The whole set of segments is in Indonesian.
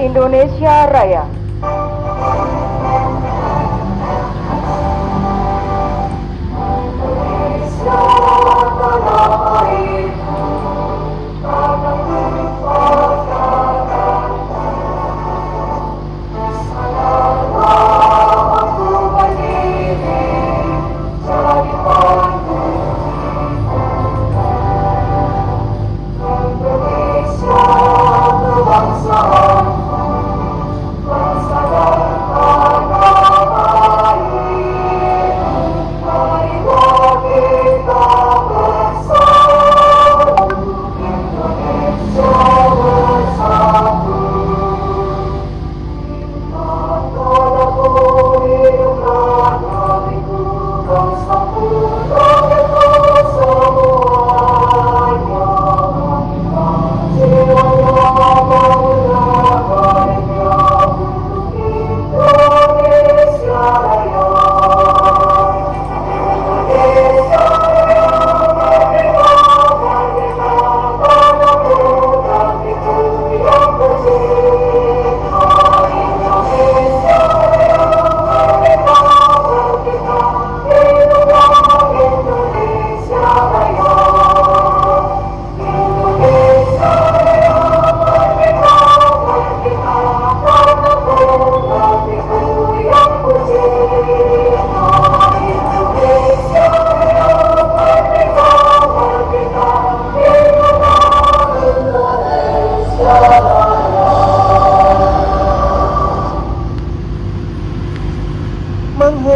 Indonesia Raya.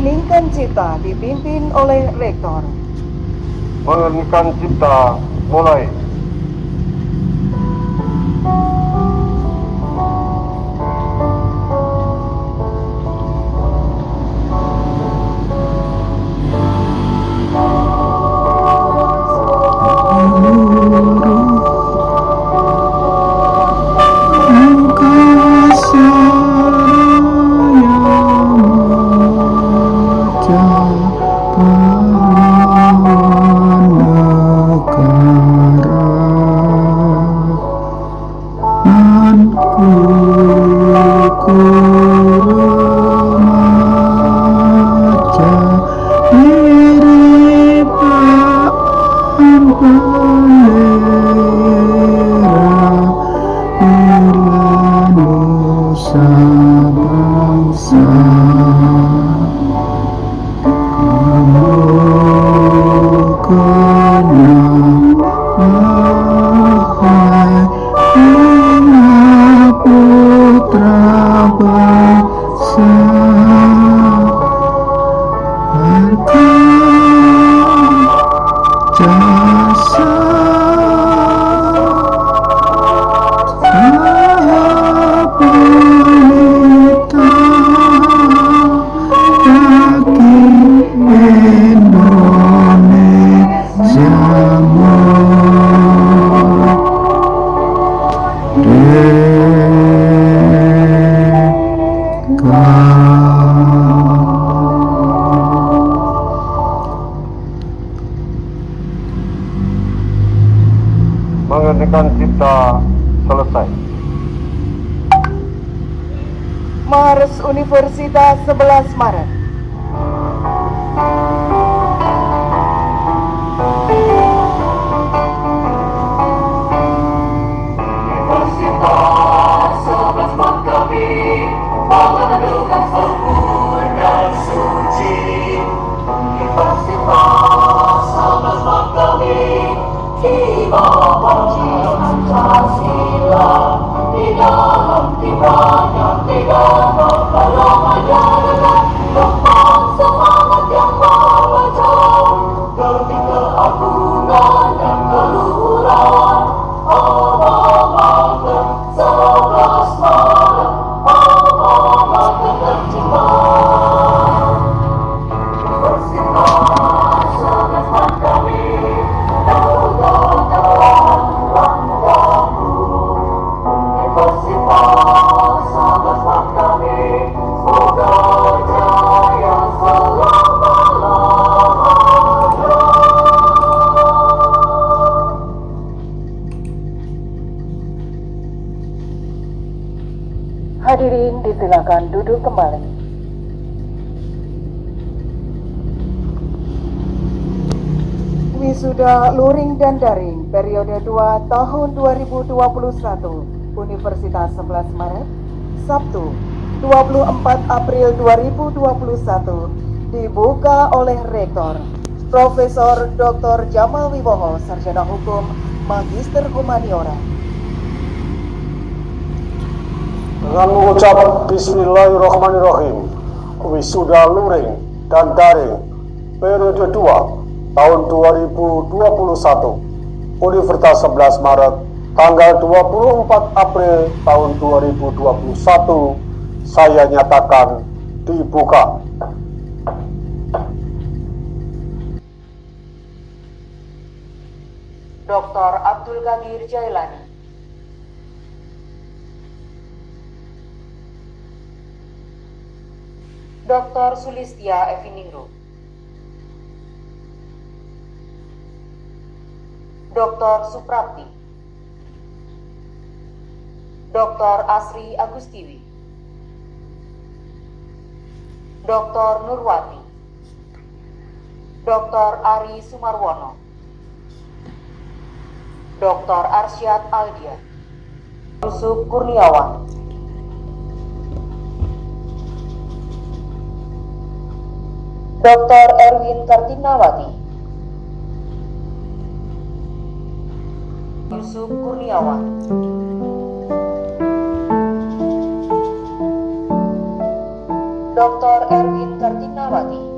Mengheningkan cipta dipimpin oleh rektor. Mengeningkan cipta mulai. Universitas 11 Maret. Di dalam tiba yang tidak berpelongan Silakan duduk kembali. Wisuda Luring dan Daring periode 2 tahun 2021 Universitas 11 Maret Sabtu 24 April 2021 dibuka oleh Rektor Profesor Dr. Jamal Wibowo Sarjana Hukum Magister Humaniora Dengan mengucap Bismillahirrahmanirrahim Wisuda Luring dan Daring Periode 2 Tahun 2021 Universitas 11 Maret Tanggal 24 April tahun 2021 Saya nyatakan dibuka Dr. Abdul Qadir Jailani Dr. Sulistia Eviningrum Dr. Suprapti Dr. Asri Agustiwi Dr. Nurwati Dr. Ari Sumarwono Dr. Arsyad Aldia Yusuf Kurniawan Dr. Erwin Kartinawati. Yusuf Kurniawan. Dr. Erwin Kartinawati.